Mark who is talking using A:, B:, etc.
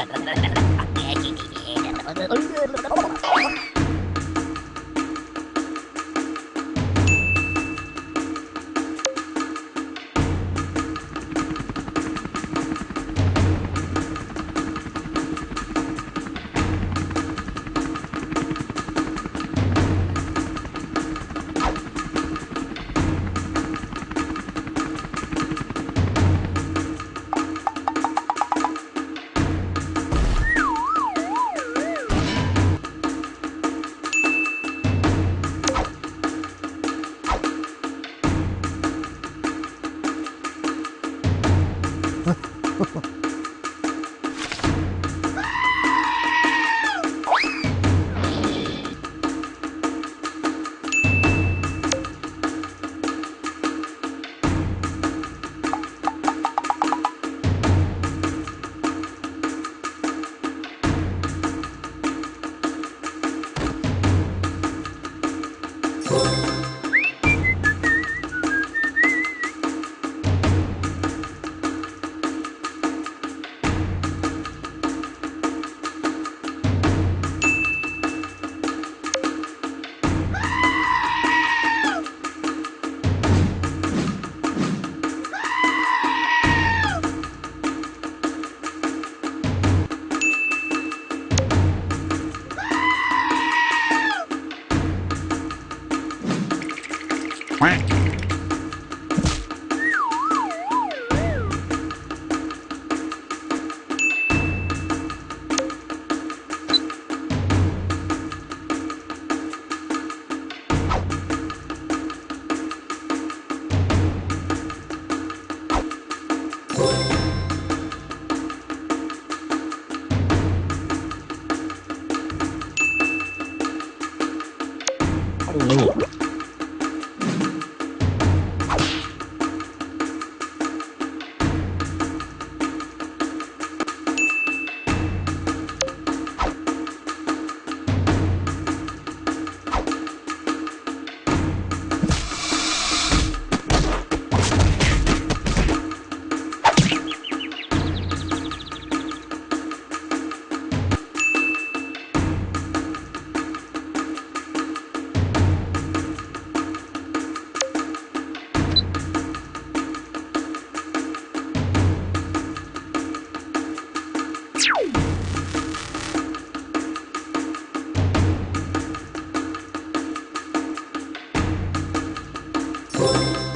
A: Oh, my God.
B: Thank you.
C: Quack.
D: Ooh.
E: you